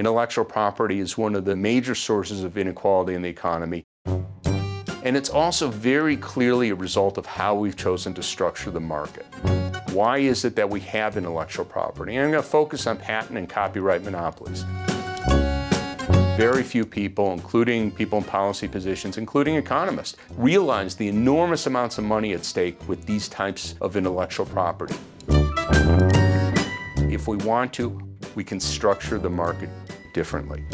Intellectual property is one of the major sources of inequality in the economy. And it's also very clearly a result of how we've chosen to structure the market. Why is it that we have intellectual property? And I'm going to focus on patent and copyright monopolies. Very few people, including people in policy positions, including economists, realize the enormous amounts of money at stake with these types of intellectual property. If we want to, we can structure the market differently.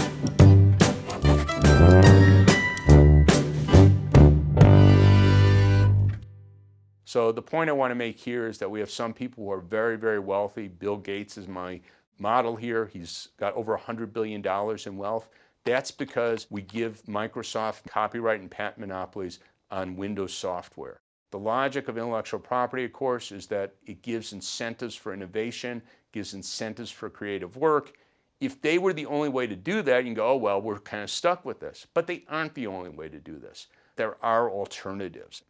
So the point I want to make here is that we have some people who are very, very wealthy. Bill Gates is my model here. He's got over $100 billion in wealth. That's because we give Microsoft copyright and patent monopolies on Windows software. The logic of intellectual property, of course, is that it gives incentives for innovation, gives incentives for creative work. If they were the only way to do that, you can go, oh, well, we're kind of stuck with this. But they aren't the only way to do this. There are alternatives.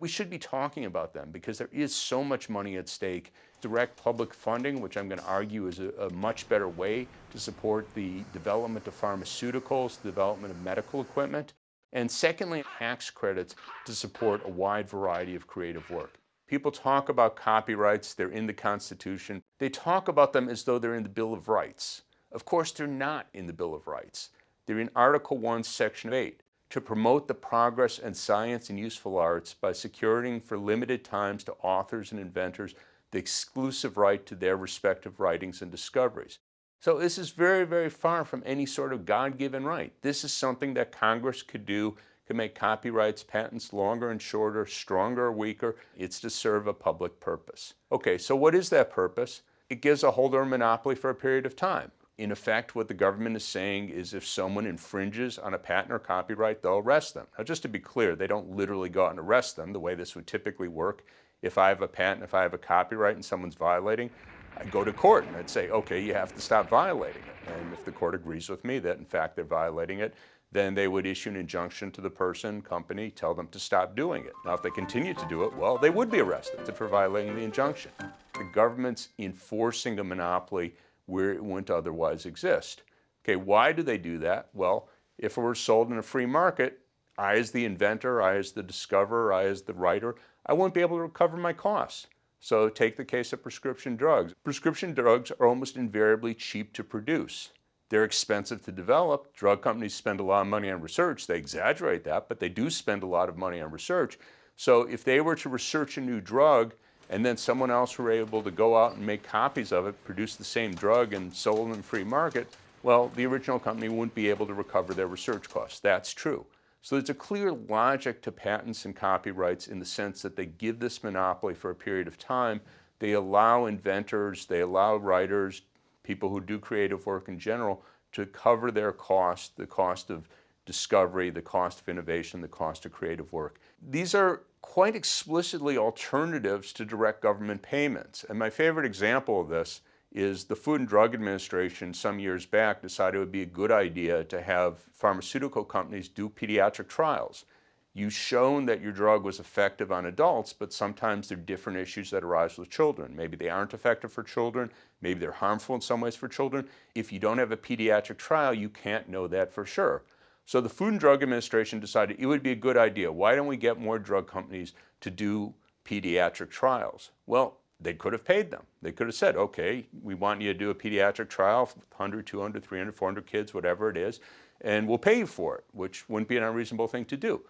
We should be talking about them because there is so much money at stake. Direct public funding, which I'm going to argue is a, a much better way to support the development of pharmaceuticals, the development of medical equipment. And secondly, tax credits to support a wide variety of creative work. People talk about copyrights, they're in the Constitution. They talk about them as though they're in the Bill of Rights. Of course, they're not in the Bill of Rights. They're in Article 1, Section 8, to promote the progress and science and useful arts by securing for limited times to authors and inventors the exclusive right to their respective writings and discoveries. So this is very, very far from any sort of God-given right. This is something that Congress could do, could make copyrights, patents longer and shorter, stronger or weaker. It's to serve a public purpose. Okay, so what is that purpose? It gives a holder a monopoly for a period of time. In effect, what the government is saying is if someone infringes on a patent or copyright, they'll arrest them. Now, just to be clear, they don't literally go out and arrest them the way this would typically work. If I have a patent, if I have a copyright and someone's violating, I go to court and I'd say, okay, you have to stop violating it. And if the court agrees with me that in fact they're violating it, then they would issue an injunction to the person, company, tell them to stop doing it. Now, if they continue to do it, well, they would be arrested for violating the injunction. The government's enforcing a monopoly where it wouldn't otherwise exist. Okay, why do they do that? Well, if it were sold in a free market, I as the inventor, I as the discoverer, I as the writer, I wouldn't be able to recover my costs. So take the case of prescription drugs. Prescription drugs are almost invariably cheap to produce. They're expensive to develop. Drug companies spend a lot of money on research. They exaggerate that, but they do spend a lot of money on research. So if they were to research a new drug and then someone else were able to go out and make copies of it, produce the same drug and sold in free market, well, the original company wouldn't be able to recover their research costs. That's true. So there's a clear logic to patents and copyrights in the sense that they give this monopoly for a period of time. They allow inventors, they allow writers, people who do creative work in general, to cover their cost, the cost of discovery, the cost of innovation, the cost of creative work. These are quite explicitly alternatives to direct government payments. And my favorite example of this is the Food and Drug Administration some years back decided it would be a good idea to have pharmaceutical companies do pediatric trials. You've shown that your drug was effective on adults, but sometimes there are different issues that arise with children. Maybe they aren't effective for children, maybe they're harmful in some ways for children. If you don't have a pediatric trial, you can't know that for sure. So the Food and Drug Administration decided it would be a good idea. Why don't we get more drug companies to do pediatric trials? Well, they could have paid them. They could have said, okay, we want you to do a pediatric trial, 100, 200, 300, 400 kids, whatever it is, and we'll pay you for it, which wouldn't be an unreasonable thing to do.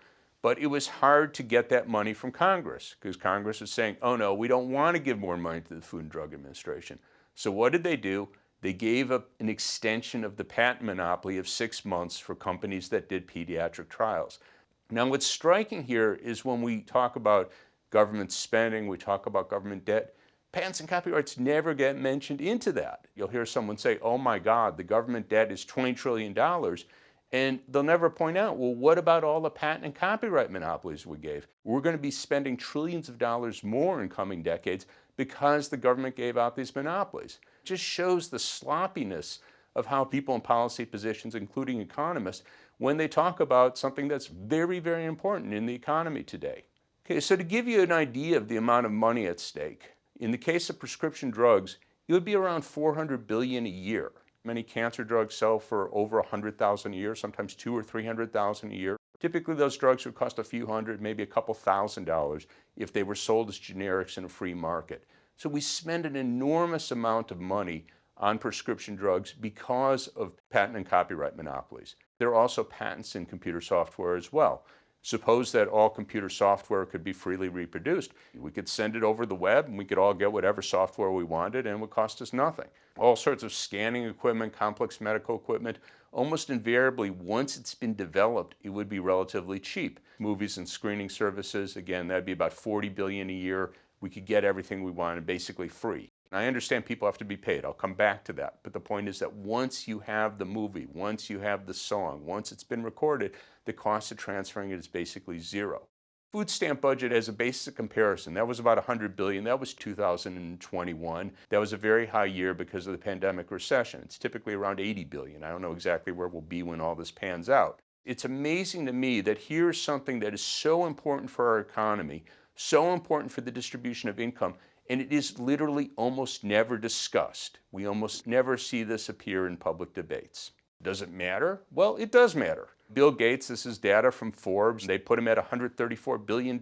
But it was hard to get that money from Congress because Congress was saying, oh no, we don't want to give more money to the Food and Drug Administration. So what did they do? They gave an extension of the patent monopoly of six months for companies that did pediatric trials. Now what's striking here is when we talk about government spending, we talk about government debt, patents and copyrights never get mentioned into that. You'll hear someone say, oh my God, the government debt is $20 trillion. And they'll never point out, well, what about all the patent and copyright monopolies we gave? We're going to be spending trillions of dollars more in coming decades because the government gave out these monopolies It just shows the sloppiness of how people in policy positions, including economists, when they talk about something that's very, very important in the economy today. Okay, so to give you an idea of the amount of money at stake, in the case of prescription drugs, it would be around 400 billion a year. Many cancer drugs sell for over 100,000 a year, sometimes two or 300,000 a year. Typically those drugs would cost a few hundred, maybe a couple thousand dollars if they were sold as generics in a free market. So we spend an enormous amount of money on prescription drugs because of patent and copyright monopolies. There are also patents in computer software as well. Suppose that all computer software could be freely reproduced. We could send it over the web and we could all get whatever software we wanted and it would cost us nothing. All sorts of scanning equipment, complex medical equipment, almost invariably once it's been developed, it would be relatively cheap. Movies and screening services, again, that'd be about 40 billion a year. We could get everything we wanted basically free. I understand people have to be paid. I'll come back to that. But the point is that once you have the movie, once you have the song, once it's been recorded, the cost of transferring it is basically zero. Food stamp budget as a basic comparison, that was about 100 billion. That was 2021. That was a very high year because of the pandemic recession. It's typically around 80 billion. I don't know exactly where we'll be when all this pans out. It's amazing to me that here's something that is so important for our economy, so important for the distribution of income, and it is literally almost never discussed. We almost never see this appear in public debates. Does it matter? Well, it does matter. Bill Gates, this is data from Forbes, they put him at $134 billion.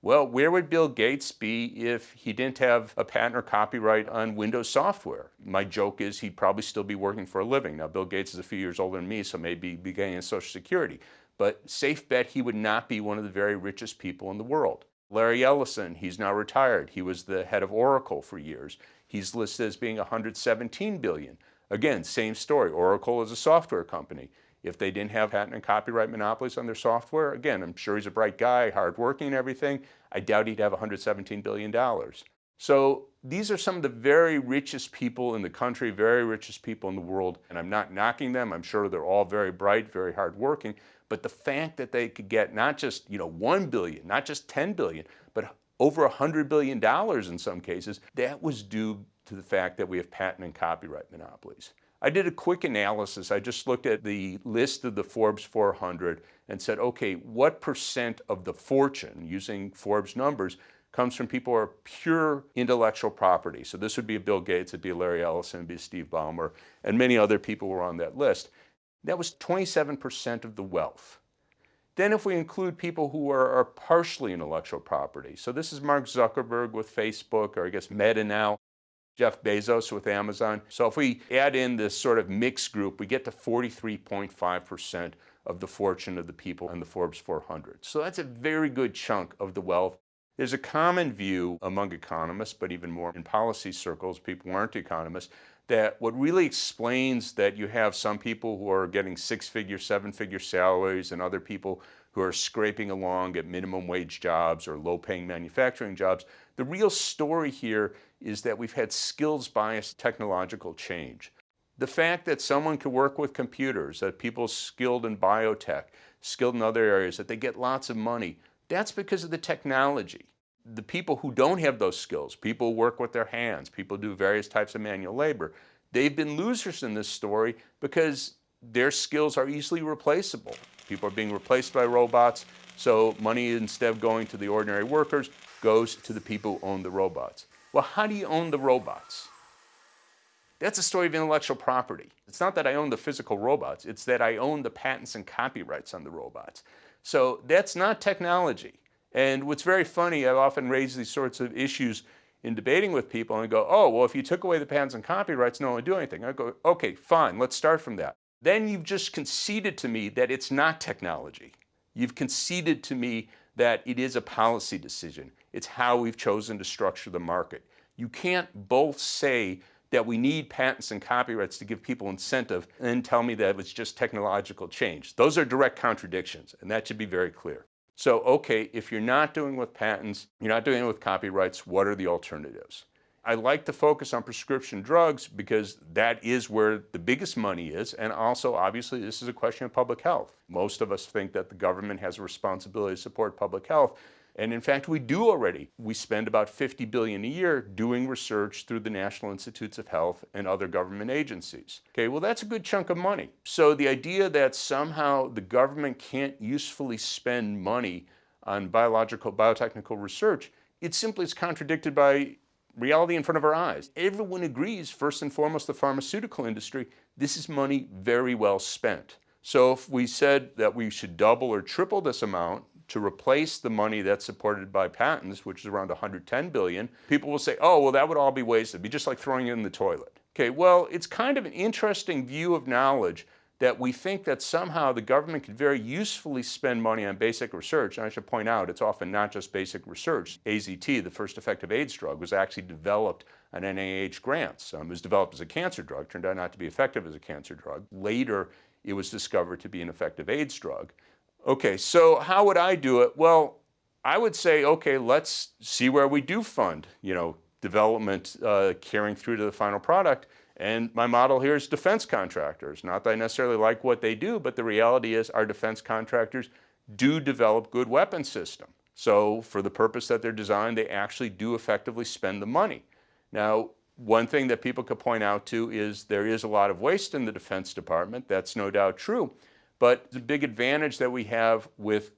Well, where would Bill Gates be if he didn't have a patent or copyright on Windows software? My joke is he'd probably still be working for a living. Now, Bill Gates is a few years older than me, so maybe be getting Social Security. But safe bet he would not be one of the very richest people in the world. Larry Ellison, he's now retired. He was the head of Oracle for years. He's listed as being 117 billion. Again, same story. Oracle is a software company. If they didn't have patent and copyright monopolies on their software, again, I'm sure he's a bright guy, hardworking and everything. I doubt he'd have 117 billion dollars. So these are some of the very richest people in the country, very richest people in the world. And I'm not knocking them. I'm sure they're all very bright, very hardworking. But the fact that they could get not just, you know, 1 billion, not just 10 billion, but over 100 billion dollars in some cases, that was due to the fact that we have patent and copyright monopolies. I did a quick analysis. I just looked at the list of the Forbes 400 and said, okay, what percent of the fortune, using Forbes numbers, comes from people who are pure intellectual property. So this would be Bill Gates, it'd be Larry Ellison, it'd be Steve Ballmer, and many other people were on that list. That was 27% of the wealth. Then if we include people who are, are, partially intellectual property, so this is Mark Zuckerberg with Facebook, or I guess Meta now, Jeff Bezos with Amazon. So if we add in this sort of mixed group, we get to 43.5% of the fortune of the people in the Forbes 400. So that's a very good chunk of the wealth. There's a common view among economists, but even more in policy circles, people who aren't economists, that what really explains that you have some people who are getting six-figure, seven-figure salaries and other people who are scraping along at minimum wage jobs or low-paying manufacturing jobs, the real story here is that we've had skills-biased technological change. The fact that someone can work with computers, that people skilled in biotech, skilled in other areas, that they get lots of money, that's because of the technology the people who don't have those skills, people work with their hands, people do various types of manual labor, they've been losers in this story because their skills are easily replaceable. People are being replaced by robots, so money instead of going to the ordinary workers goes to the people who own the robots. Well, how do you own the robots? That's a story of intellectual property. It's not that I own the physical robots, it's that I own the patents and copyrights on the robots. So that's not technology. And what's very funny, I've often raised these sorts of issues in debating with people and go, oh, well, if you took away the patents and copyrights, no one would do anything. I go, okay, fine, let's start from that. Then you've just conceded to me that it's not technology. You've conceded to me that it is a policy decision. It's how we've chosen to structure the market. You can't both say that we need patents and copyrights to give people incentive and then tell me that it's just technological change. Those are direct contradictions, and that should be very clear. So, okay, if you're not doing with patents, you're not doing it with copyrights, what are the alternatives? I like to focus on prescription drugs because that is where the biggest money is. And also, obviously, this is a question of public health. Most of us think that the government has a responsibility to support public health. And in fact, we do already. We spend about 50 billion a year doing research through the National Institutes of Health and other government agencies. Okay, well, that's a good chunk of money. So the idea that somehow the government can't usefully spend money on biological, biotechnical research, it simply is contradicted by reality in front of our eyes. Everyone agrees, first and foremost, the pharmaceutical industry, this is money very well spent. So if we said that we should double or triple this amount to replace the money that's supported by patents, which is around 110 billion, people will say, oh, well, that would all be wasted. It'd be just like throwing it in the toilet. Okay, well, it's kind of an interesting view of knowledge that we think that somehow the government could very usefully spend money on basic research. And I should point out, it's often not just basic research. AZT, the first effective AIDS drug, was actually developed on NIH grants. Um, it was developed as a cancer drug, turned out not to be effective as a cancer drug. Later, it was discovered to be an effective AIDS drug. Okay, so how would I do it? Well, I would say, okay, let's see where we do fund, you know, development uh, carrying through to the final product. And my model here is defense contractors. Not that I necessarily like what they do, but the reality is our defense contractors do develop good weapon system. So for the purpose that they're designed, they actually do effectively spend the money. Now, one thing that people could point out to is there is a lot of waste in the Defense Department. That's no doubt true. But the big advantage that we have with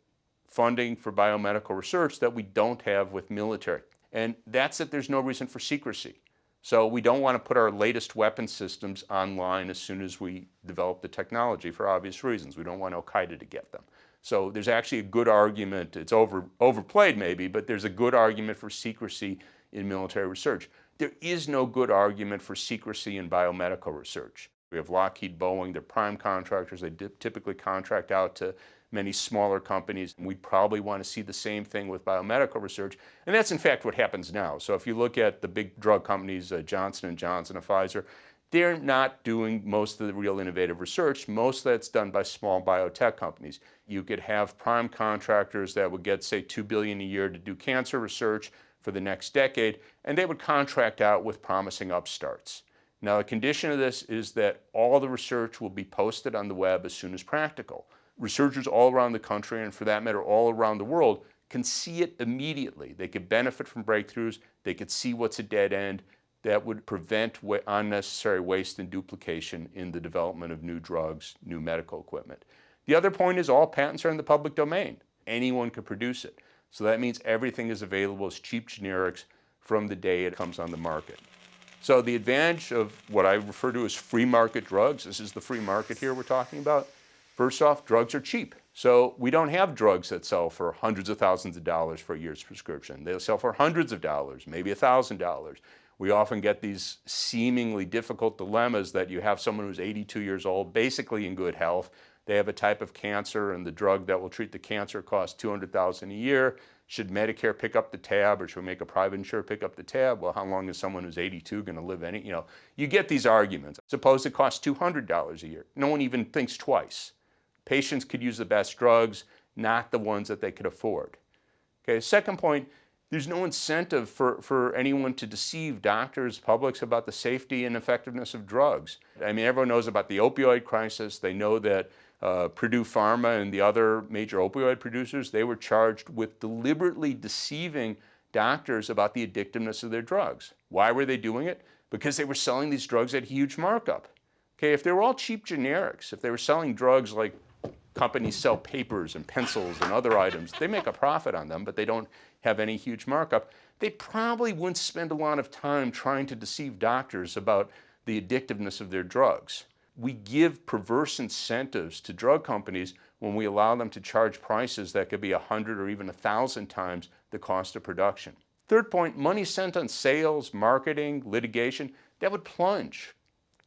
funding for biomedical research that we don't have with military. And that's that there's no reason for secrecy. So we don't want to put our latest weapon systems online as soon as we develop the technology for obvious reasons. We don't want Al-Qaeda to get them. So there's actually a good argument, it's over, overplayed maybe, but there's a good argument for secrecy in military research. There is no good argument for secrecy in biomedical research. We have Lockheed Boeing, they're prime contractors, they typically contract out to many smaller companies. We probably want to see the same thing with biomedical research. And that's in fact what happens now. So if you look at the big drug companies, uh, Johnson & Johnson and Pfizer, they're not doing most of the real innovative research. Most of that's done by small biotech companies. You could have prime contractors that would get, say, 2 billion a year to do cancer research for the next decade, and they would contract out with promising upstarts. Now, the condition of this is that all the research will be posted on the web as soon as practical researchers all around the country, and for that matter, all around the world, can see it immediately. They could benefit from breakthroughs. They could see what's a dead end that would prevent unnecessary waste and duplication in the development of new drugs, new medical equipment. The other point is all patents are in the public domain. Anyone could produce it. So that means everything is available as cheap generics from the day it comes on the market. So the advantage of what I refer to as free market drugs, this is the free market here we're talking about, First off, drugs are cheap. So we don't have drugs that sell for hundreds of thousands of dollars for a year's prescription. They'll sell for hundreds of dollars, maybe a $1,000. We often get these seemingly difficult dilemmas that you have someone who's 82 years old, basically in good health. They have a type of cancer and the drug that will treat the cancer costs 200,000 a year. Should Medicare pick up the tab or should we make a private insurer pick up the tab? Well, how long is someone who's 82 going to live any, you know, you get these arguments. Suppose it costs $200 a year. No one even thinks twice. Patients could use the best drugs, not the ones that they could afford. Okay, second point, there's no incentive for, for anyone to deceive doctors, publics about the safety and effectiveness of drugs. I mean, everyone knows about the opioid crisis. They know that uh, Purdue Pharma and the other major opioid producers, they were charged with deliberately deceiving doctors about the addictiveness of their drugs. Why were they doing it? Because they were selling these drugs at huge markup. Okay, if they were all cheap generics, if they were selling drugs like companies sell papers and pencils and other items. They make a profit on them, but they don't have any huge markup. They probably wouldn't spend a lot of time trying to deceive doctors about the addictiveness of their drugs. We give perverse incentives to drug companies when we allow them to charge prices that could be 100 or even 1,000 times the cost of production. Third point, money spent on sales, marketing, litigation, that would plunge.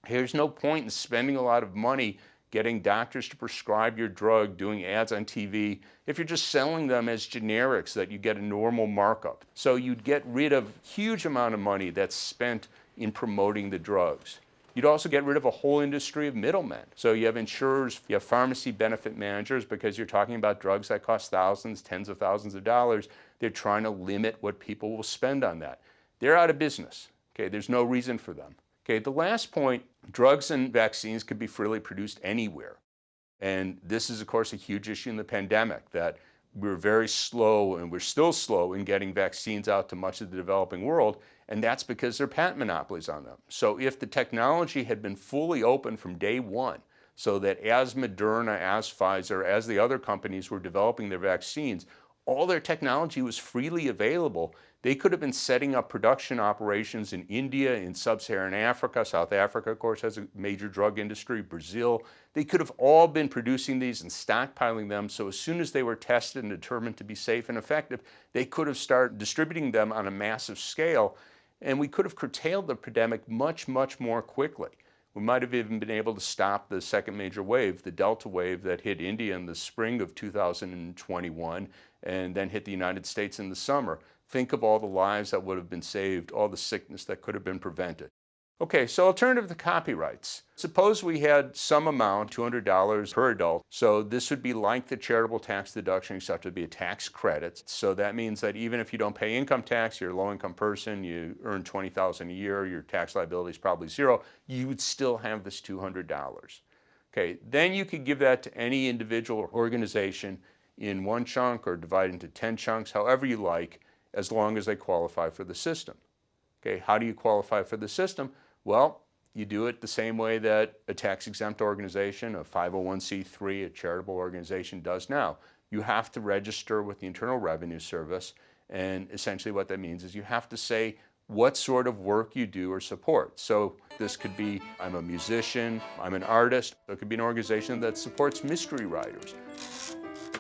There's no point in spending a lot of money getting doctors to prescribe your drug, doing ads on TV, if you're just selling them as generics that you get a normal markup. So you'd get rid of huge amount of money that's spent in promoting the drugs. You'd also get rid of a whole industry of middlemen. So you have insurers, you have pharmacy benefit managers because you're talking about drugs that cost thousands, tens of thousands of dollars. They're trying to limit what people will spend on that. They're out of business. Okay, there's no reason for them. Okay, the last point, drugs and vaccines could be freely produced anywhere. And this is, of course, a huge issue in the pandemic that we're very slow and we're still slow in getting vaccines out to much of the developing world. And that's because there are patent monopolies on them. So if the technology had been fully open from day one, so that as Moderna, as Pfizer, as the other companies were developing their vaccines, all their technology was freely available, they could have been setting up production operations in India, in sub-Saharan Africa, South Africa, of course, has a major drug industry, Brazil. They could have all been producing these and stockpiling them, so as soon as they were tested and determined to be safe and effective, they could have started distributing them on a massive scale, and we could have curtailed the pandemic much, much more quickly. We might have even been able to stop the second major wave, the Delta wave that hit India in the spring of 2021 and then hit the United States in the summer. Think of all the lives that would have been saved, all the sickness that could have been prevented. Okay, so alternative to copyrights. Suppose we had some amount, $200 per adult, so this would be like the charitable tax deduction, except it would be a tax credit. So that means that even if you don't pay income tax, you're a low-income person, you earn 20,000 a year, your tax liability is probably zero, you would still have this $200. Okay, then you could give that to any individual or organization in one chunk or divide into 10 chunks, however you like, as long as they qualify for the system. Okay, how do you qualify for the system? Well, you do it the same way that a tax-exempt organization, a 501c3, a charitable organization does now. You have to register with the Internal Revenue Service, and essentially what that means is you have to say what sort of work you do or support. So this could be, I'm a musician, I'm an artist. It could be an organization that supports mystery writers.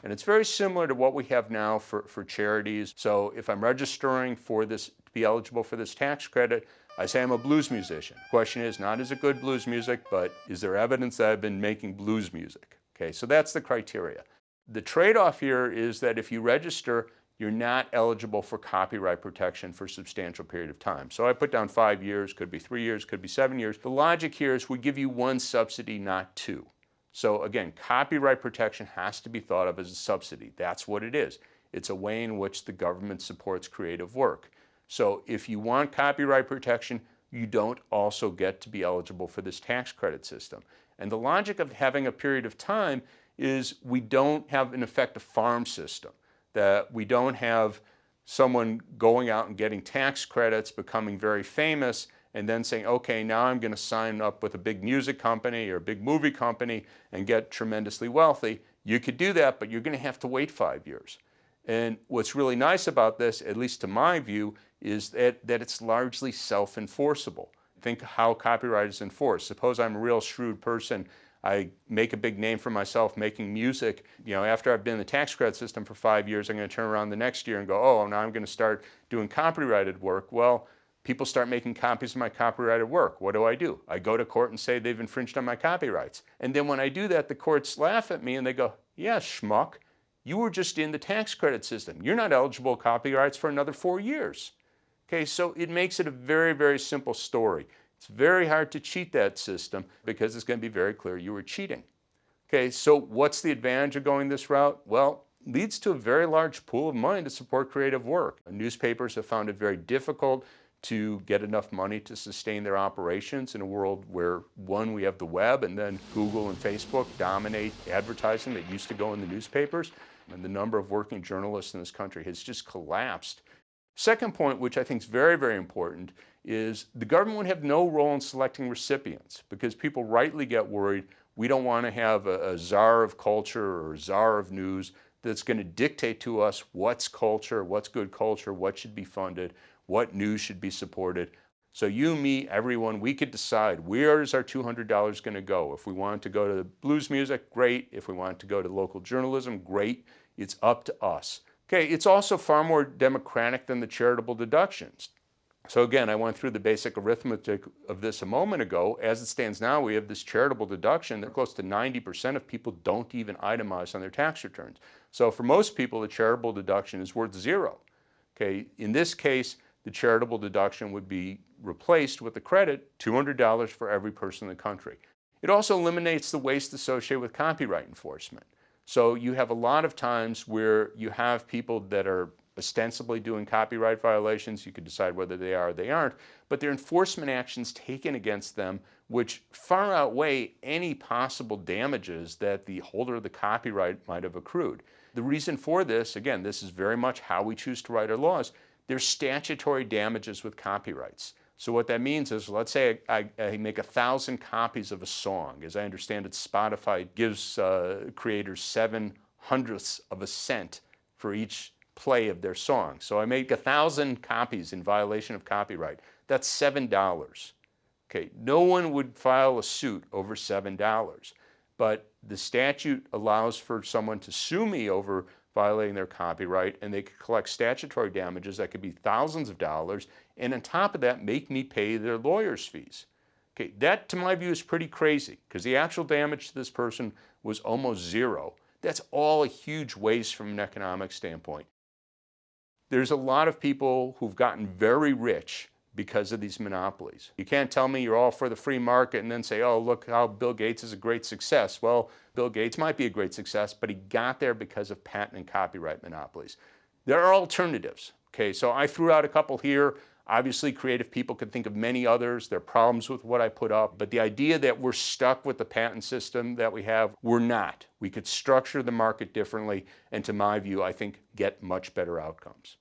And it's very similar to what we have now for, for charities. So if I'm registering for this, to be eligible for this tax credit, I say I'm a blues musician. Question is not is it good blues music, but is there evidence that I've been making blues music? Okay, so that's the criteria. The trade-off here is that if you register, you're not eligible for copyright protection for a substantial period of time. So I put down five years, could be three years, could be seven years. The logic here is we give you one subsidy, not two. So again, copyright protection has to be thought of as a subsidy. That's what it is. It's a way in which the government supports creative work. So if you want copyright protection, you don't also get to be eligible for this tax credit system. And the logic of having a period of time is we don't have, an effective farm system, that we don't have someone going out and getting tax credits, becoming very famous, and then saying, okay, now I'm going to sign up with a big music company or a big movie company and get tremendously wealthy. You could do that, but you're going to have to wait five years. And what's really nice about this, at least to my view, is that, that it's largely self-enforceable. Think how copyright is enforced. Suppose I'm a real shrewd person, I make a big name for myself making music. You know, after I've been in the tax credit system for five years, I'm going to turn around the next year and go, oh, now I'm going to start doing copyrighted work. Well, people start making copies of my copyrighted work. What do I do? I go to court and say they've infringed on my copyrights. And then when I do that, the courts laugh at me and they go, yeah, schmuck, you were just in the tax credit system. You're not eligible copyrights for another four years. Okay, so it makes it a very, very simple story. It's very hard to cheat that system because it's going to be very clear you were cheating. Okay, so what's the advantage of going this route? Well, leads to a very large pool of money to support creative work. Newspapers have found it very difficult to get enough money to sustain their operations in a world where, one, we have the web, and then Google and Facebook dominate advertising that used to go in the newspapers, and the number of working journalists in this country has just collapsed. Second point, which I think is very, very important, is the government would have no role in selecting recipients because people rightly get worried we don't want to have a, a czar of culture or czar of news that's going to dictate to us what's culture, what's good culture, what should be funded what news should be supported. So you, me, everyone, we could decide where is our $200 going to go. If we want to go to the blues music, great. If we want to go to local journalism, great. It's up to us. Okay, it's also far more democratic than the charitable deductions. So again, I went through the basic arithmetic of this a moment ago. As it stands now, we have this charitable deduction that close to 90% of people don't even itemize on their tax returns. So for most people, the charitable deduction is worth zero. Okay, in this case, the charitable deduction would be replaced with a credit, $200 for every person in the country. It also eliminates the waste associated with copyright enforcement. So you have a lot of times where you have people that are ostensibly doing copyright violations, you could decide whether they are or they aren't, but their enforcement actions taken against them which far outweigh any possible damages that the holder of the copyright might have accrued. The reason for this, again, this is very much how we choose to write our laws, there's statutory damages with copyrights. So what that means is, let's say I, I, make a thousand copies of a song. As I understand it, Spotify gives uh, creators seven hundredths of a cent for each play of their song. So I make a thousand copies in violation of copyright. That's seven dollars. Okay, no one would file a suit over seven dollars, but the statute allows for someone to sue me over violating their copyright and they could collect statutory damages that could be thousands of dollars and on top of that make me pay their lawyer's fees. Okay, that to my view is pretty crazy because the actual damage to this person was almost zero. That's all a huge waste from an economic standpoint. There's a lot of people who've gotten very rich because of these monopolies. You can't tell me you're all for the free market and then say, oh, look how Bill Gates is a great success. Well, Bill Gates might be a great success, but he got there because of patent and copyright monopolies. There are alternatives. Okay, so I threw out a couple here. Obviously, creative people could think of many others. There are problems with what I put up, but the idea that we're stuck with the patent system that we have, we're not. We could structure the market differently, and to my view, I think get much better outcomes.